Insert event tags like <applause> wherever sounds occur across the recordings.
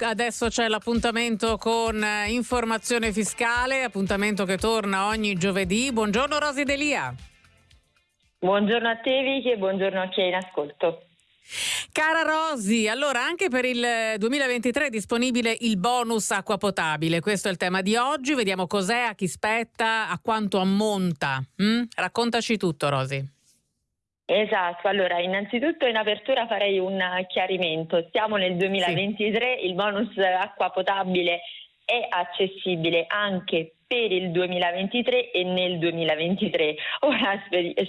adesso c'è l'appuntamento con eh, informazione fiscale, appuntamento che torna ogni giovedì. Buongiorno Rosi Delia. Buongiorno a te Vicky e buongiorno a chi è in ascolto. Cara Rosi, allora anche per il 2023 è disponibile il bonus acqua potabile, questo è il tema di oggi, vediamo cos'è, a chi spetta, a quanto ammonta. Mm? Raccontaci tutto Rosi. Esatto, allora innanzitutto in apertura farei un chiarimento, siamo nel 2023, sì. il bonus acqua potabile è accessibile anche per il 2023 e nel 2023. <laughs> Ora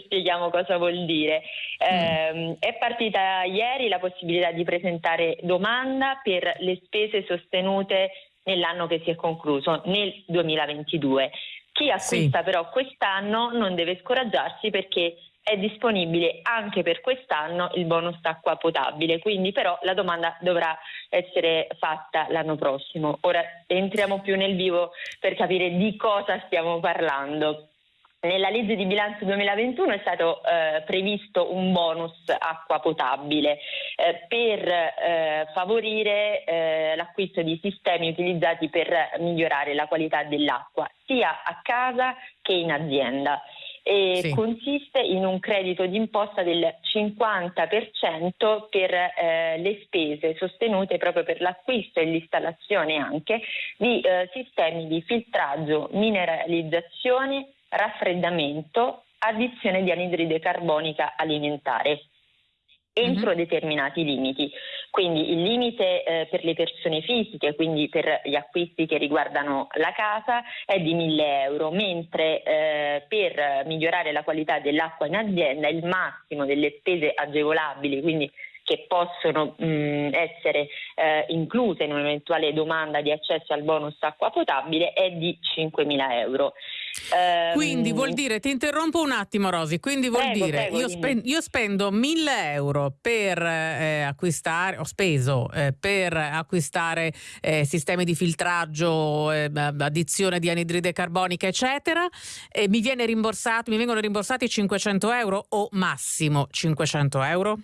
spieghiamo cosa vuol dire. Eh, è partita ieri la possibilità di presentare domanda per le spese sostenute nell'anno che si è concluso, nel 2022. Chi acquista sì. però quest'anno non deve scoraggiarsi perché è disponibile anche per quest'anno il bonus acqua potabile, quindi però la domanda dovrà essere fatta l'anno prossimo. Ora entriamo più nel vivo per capire di cosa stiamo parlando. Nella legge di bilancio 2021 è stato eh, previsto un bonus acqua potabile eh, per eh, favorire eh, l'acquisto di sistemi utilizzati per migliorare la qualità dell'acqua sia a casa che in azienda e sì. consiste in un credito d'imposta del 50% per eh, le spese sostenute proprio per l'acquisto e l'installazione anche di eh, sistemi di filtraggio, mineralizzazione, raffreddamento, addizione di anidride carbonica alimentare entro mm-hmm. determinati limiti. Quindi il limite eh, per le persone fisiche, quindi per gli acquisti che riguardano la casa, è di 1000 euro, mentre eh, per migliorare la qualità dell'acqua in azienda il massimo delle spese agevolabili, quindi che possono mh, essere eh, incluse in un'eventuale domanda di accesso al bonus acqua potabile è di 5.000 euro. Quindi vuol ehm, dire, ti interrompo un attimo Rosi, quindi vuol prego, dire prego, io, spen- io, spendo 1000 euro per eh, acquistare, ho speso eh, per acquistare eh, sistemi di filtraggio, eh, addizione di anidride carbonica eccetera e mi, viene rimborsato, mi vengono rimborsati 500 euro o massimo 500 euro?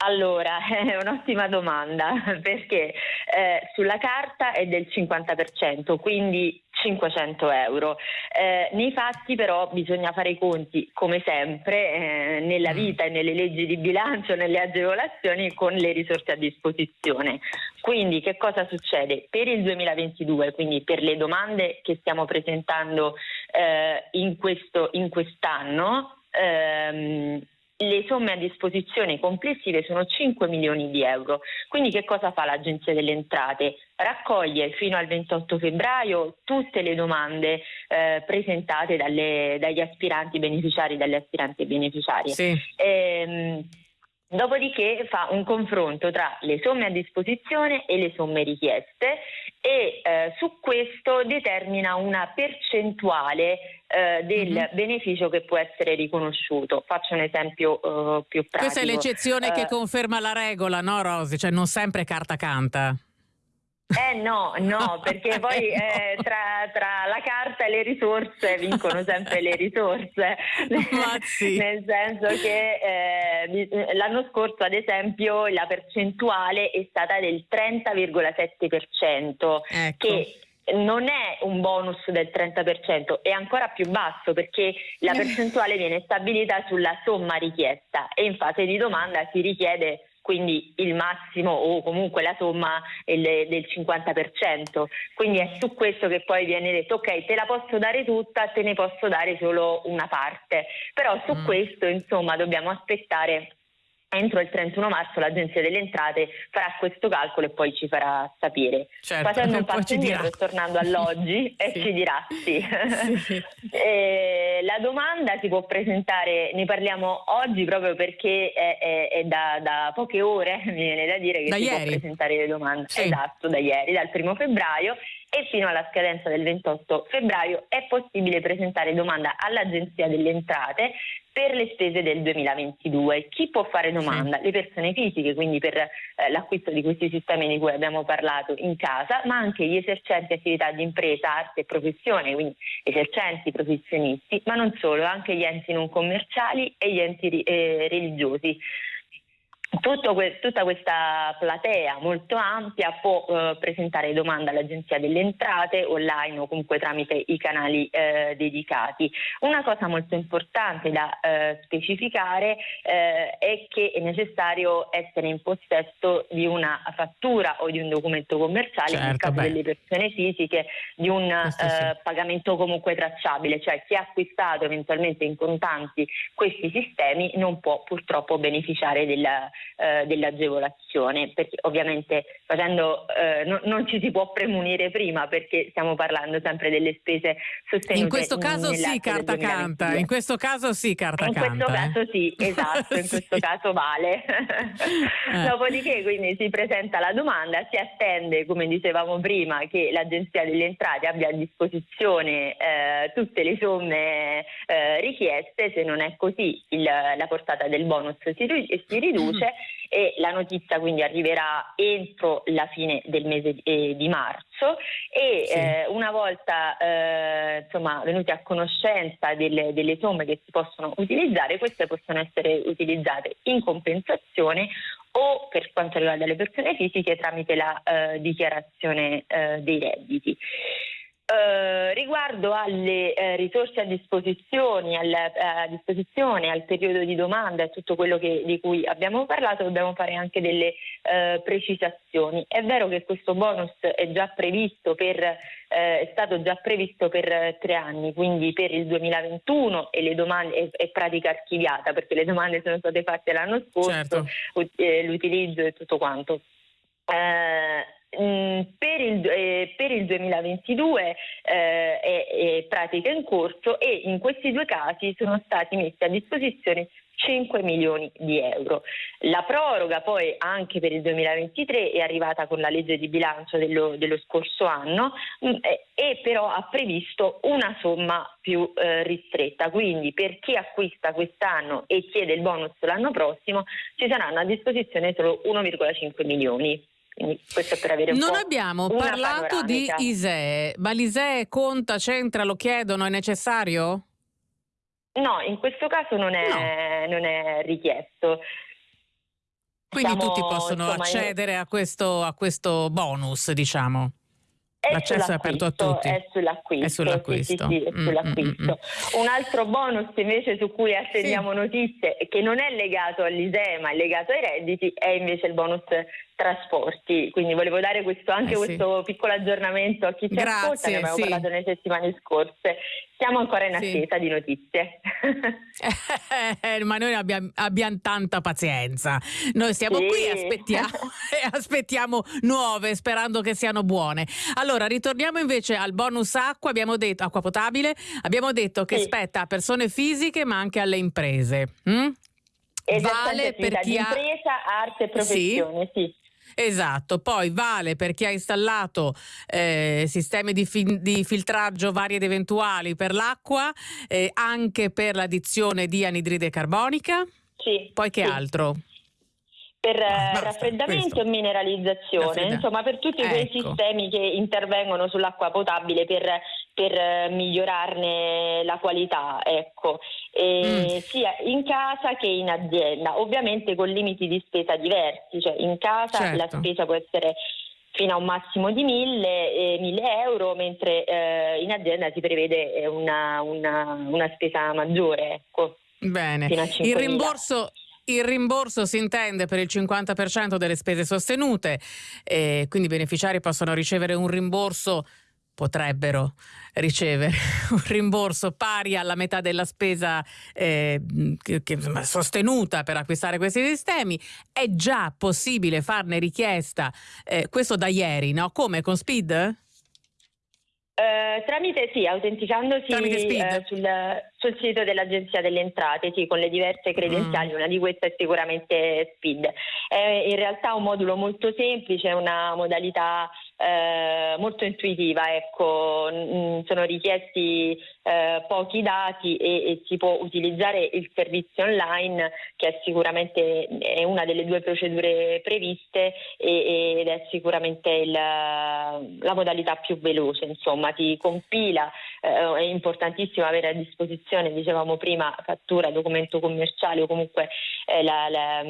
Allora, <laughs> è un'ottima domanda <laughs> perché eh, sulla carta è del 50%, quindi 500 euro. Eh, nei fatti però bisogna fare i conti, come sempre, eh, nella mm. vita e nelle leggi di bilancio, nelle agevolazioni, con le risorse a disposizione. Quindi che cosa succede? Per il 2022, quindi per le domande che stiamo presentando eh, in, questo, in quest'anno, ehm, le somme a disposizione complessive sono 5 milioni di euro. Quindi che cosa fa l'Agenzia delle Entrate? Raccoglie fino al 28 febbraio tutte le domande eh, presentate dalle, dagli aspiranti beneficiari e dalle aspiranti beneficiarie. Sì. Ehm, Dopodiché fa un confronto tra le somme a disposizione e le somme richieste e eh, su questo determina una percentuale eh, del mm-hmm. beneficio che può essere riconosciuto. Faccio un esempio eh, più pratico. Questa è l'eccezione che eh, conferma la regola, no Rosi? Cioè non sempre carta canta. Eh no, no, <laughs> perché poi eh, tra, tra, la carta e le risorse vincono sempre le risorse, sì. <laughs> nel senso che eh, l'anno scorso ad esempio la percentuale è stata del 30,7%, ecco. che non è un bonus del 30%, è ancora più basso perché la percentuale viene stabilita sulla somma richiesta e in fase di domanda si richiede quindi il massimo o comunque la somma del 50%. Quindi è su questo che poi viene detto ok, te la posso dare tutta, te ne posso dare solo una parte. Però su mm. questo insomma dobbiamo aspettare entro il 31 marzo l'Agenzia delle Entrate farà questo calcolo e poi ci farà sapere. Certo, Facendo un passo indietro tornando all'oggi <laughs> sì. e ci dirà sì. sì. <laughs> eh, la domanda si può presentare, ne parliamo oggi proprio perché è, è, è da, da, poche ore, <laughs> mi viene da dire che da si ieri. può presentare le domande. Sì. Esatto, da ieri, dal primo febbraio e fino alla scadenza del 28 febbraio è possibile presentare domanda all'Agenzia delle Entrate per le spese del 2022. Chi può fare domanda? Sì. Le persone fisiche, quindi per eh, l'acquisto di questi sistemi di cui abbiamo parlato in casa, ma anche gli esercenti attività di impresa, arte e professione, quindi esercenti, professionisti, ma non solo, anche gli enti non commerciali e gli enti eh, religiosi. Que- tutta questa platea molto ampia può eh, presentare domanda all'Agenzia delle Entrate online o comunque tramite i canali eh, dedicati. Una cosa molto importante da eh, specificare eh, è che è necessario essere in possesso di una fattura o di un documento commerciale certo, nel caso beh. delle persone fisiche di un sì. Eh, pagamento comunque tracciabile, cioè chi ha acquistato eventualmente in contanti questi sistemi non può purtroppo beneficiare della eh, dell'agevolazione, perché ovviamente facendo, eh, no, non ci si può premunire prima perché stiamo parlando sempre delle spese sostenute. In questo caso sì, carta canta, in questo caso sì, carta in canta. In questo eh. caso sì, <laughs> esatto, in questo caso vale. eh. Dopodiché quindi si presenta la domanda, si attende, come dicevamo prima, che l'Agenzia delle Entrate abbia a disposizione eh, tutte le somme eh, richieste, se non è così il, la portata del bonus si, si riduce e la notizia quindi arriverà entro la fine del mese di, eh, di marzo e sì. eh, una volta eh, insomma, venuti a conoscenza delle, delle somme che si possono utilizzare, queste possono essere utilizzate in compensazione o per quanto riguarda le persone fisiche tramite la eh, dichiarazione eh, dei redditi. Eh, riguardo alle eh, risorse a disposizione, al, eh, a disposizione, al periodo di domanda e tutto quello che, di cui abbiamo parlato, dobbiamo fare anche delle eh, precisazioni. È vero che questo bonus è già previsto per, eh, è stato già previsto per tre anni, quindi per il 2021 e le domande è, è pratica archiviata perché le domande sono state fatte l'anno scorso, certo. l'utilizzo e tutto quanto. Eh, Mm, per il, eh, per il, 2022 eh, è, è pratica in corso e in questi due casi sono stati messi a disposizione 5 milioni di euro. La proroga poi anche per il 2023 è arrivata con la legge di bilancio dello, dello scorso anno mh, mm, e però ha previsto una somma più eh, ristretta, quindi per chi acquista quest'anno e chiede il bonus l'anno prossimo ci saranno a disposizione solo 1,5 milioni. Quindi questo per avere un non abbiamo parlato panoramica. di ISEE, ma l'ISEE conta, c'entra, lo chiedono, è necessario? No, in questo caso non è, no. non è richiesto. Quindi Siamo, tutti possono insomma, accedere a questo, a questo bonus, diciamo. L'accesso è aperto a tutti. È sull'acquisto. È sull'acquisto. Sì, sì, è sull'acquisto. Mm, mm, mm. Un altro bonus invece su cui attendiamo sì. notizie, che non è legato all'ISEE ma è legato ai redditi, è invece il bonus trasporti. Quindi volevo dare questo, anche eh, questo piccolo aggiorramento a chi ci Grazie, ascolta, ne abbiamo sì. parlato nelle settimane scorse. Siamo ancora in attesa sì. di notizie. <laughs> Eh, ma noi abbiamo, abbiamo, tanta pazienza. Noi stiamo sì. qui e aspettiamo, <laughs> e aspettiamo nuove, sperando che siano buone. Allora, ritorniamo invece al bonus acqua, abbiamo detto, acqua potabile, abbiamo detto che spetta a persone fisiche ma anche alle imprese. Mm? Vale per chi ha... impresa, arte e professione, sì. Esatto, poi vale per chi ha installato eh, sistemi di, fi- di, filtraggio vari ed eventuali per l'acqua, eh, anche per l'addizione di anidride carbonica. Sì. Poi che sì. altro? per ah, Basta, raffreddamento questo. e mineralizzazione, Raffredda. insomma per tutti ecco. quei sistemi che intervengono sull'acqua potabile per, per eh, migliorarne la qualità, ecco. mm. sia in casa che in azienda, ovviamente con limiti di spesa diversi, cioè in casa certo. la spesa può essere fino a un massimo di 1000, eh, 1000 euro, mentre eh, in azienda si prevede una, una, una spesa maggiore. Ecco, Bene, il rimborso il rimborso si intende per il 50% delle spese sostenute, e quindi i beneficiari possono ricevere un rimborso potrebbero ricevere <laughs> un rimborso pari alla metà della spesa eh, che, che, sostenuta per acquistare questi sistemi. È già possibile farne richiesta, eh, questo da ieri, no? Come con Speed? Eh, tramite sì, autenticandosi eh, sul, sul, sito dell'Agenzia delle Entrate, sì, con le diverse credenziali, mm. una di queste è sicuramente SPID. È in realtà un modulo molto semplice, una modalità eh, molto intuitiva, ecco, mm, sono richiesti eh, pochi dati e, e, si può utilizzare il servizio online che è sicuramente è una delle due procedure previste e, ed è sicuramente il, la modalità più veloce, insomma ti compila, eh, è importantissimo avere a disposizione, dicevamo prima, fattura, documento commerciale o comunque eh, la, la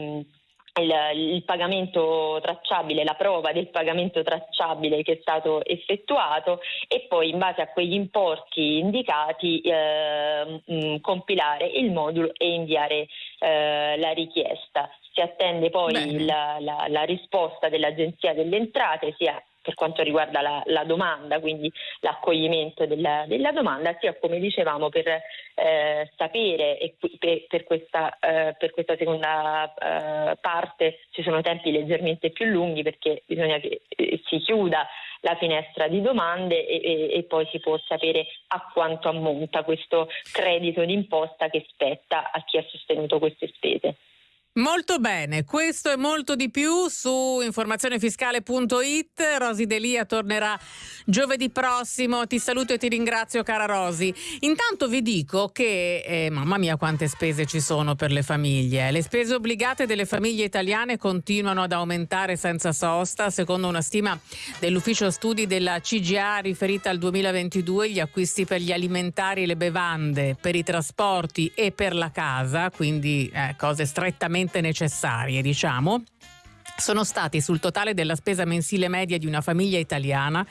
il, il, pagamento tracciabile, la prova del pagamento tracciabile che è stato effettuato e poi in base a quegli importi indicati eh, mh, compilare il modulo e inviare eh, la richiesta. Si attende poi la, la, la risposta dell'Agenzia delle Entrate sia per quanto riguarda la, la domanda, quindi l'accoglimento della, della, domanda, sia come dicevamo per eh, sapere e per, per, questa, eh, per, questa, seconda eh, parte ci sono tempi leggermente più lunghi perché bisogna che eh, si chiuda la finestra di domande e, e, e, poi si può sapere a quanto ammonta questo credito d'imposta che spetta a chi ha sostenuto queste spese. Molto bene, questo e molto di più su informazionefiscale.it. Rosi Delia tornerà giovedì prossimo. Ti saluto e ti ringrazio, cara Rosi. Intanto vi dico che, eh, mamma mia, quante spese ci sono per le famiglie. Le spese obbligate delle famiglie italiane continuano ad aumentare senza sosta. Secondo una stima dell'ufficio studi della CGA riferita al 2022, gli acquisti per gli alimentari e le bevande, per i trasporti e per la casa, quindi eh, cose strettamente assolutamente necessarie, diciamo, sono stati sul totale della spesa mensile media di una famiglia italiana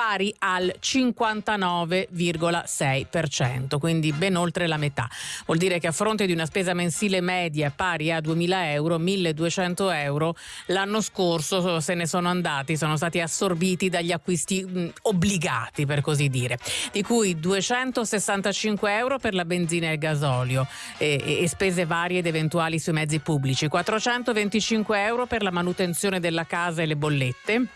pari al 59,6%, quindi ben oltre la metà. Vuol dire che a fronte di una spesa mensile media pari a 2.000 euro, 1.200 euro, l'anno scorso se ne sono andati, sono stati assorbiti dagli acquisti mh, obbligati, per così dire, di cui 265 euro per la benzina e il gasolio e, e spese varie ed eventuali sui mezzi pubblici, 425 euro per la manutenzione della casa e le bollette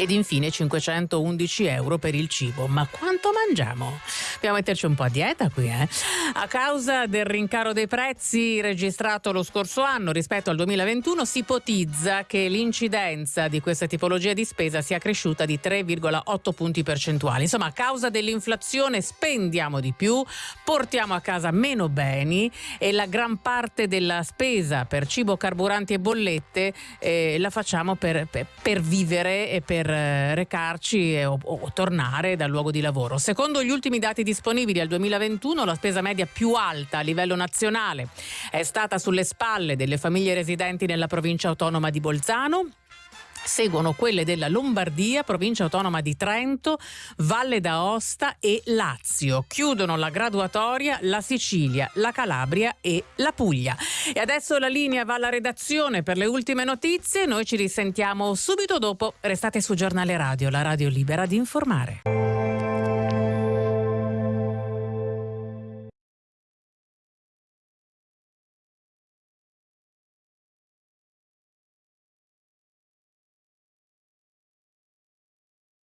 ed infine 511 euro per il cibo. Ma quanto mangiamo? Dobbiamo metterci un po' a dieta qui, eh? A causa del rincaro dei prezzi registrato lo scorso anno rispetto al 2021, si ipotizza che l'incidenza di questa tipologia di spesa sia cresciuta di 3,8 punti percentuali. Insomma, a causa dell'inflazione spendiamo di più, portiamo a casa meno beni e la gran parte della spesa per cibo, carburanti e bollette eh, la facciamo per, per, per vivere e per recarci o, o tornare dal luogo di lavoro. Secondo gli ultimi dati disponibili al 2021, la spesa media più alta a livello nazionale è stata sulle spalle delle famiglie residenti nella provincia autonoma di Bolzano Seguono quelle della Lombardia, provincia autonoma di Trento, Valle d'Aosta e Lazio. Chiudono la graduatoria la Sicilia, la Calabria e la Puglia. E adesso la linea va alla redazione per le ultime notizie. Noi ci risentiamo subito dopo. Restate su Giornale Radio, la radio libera di informare.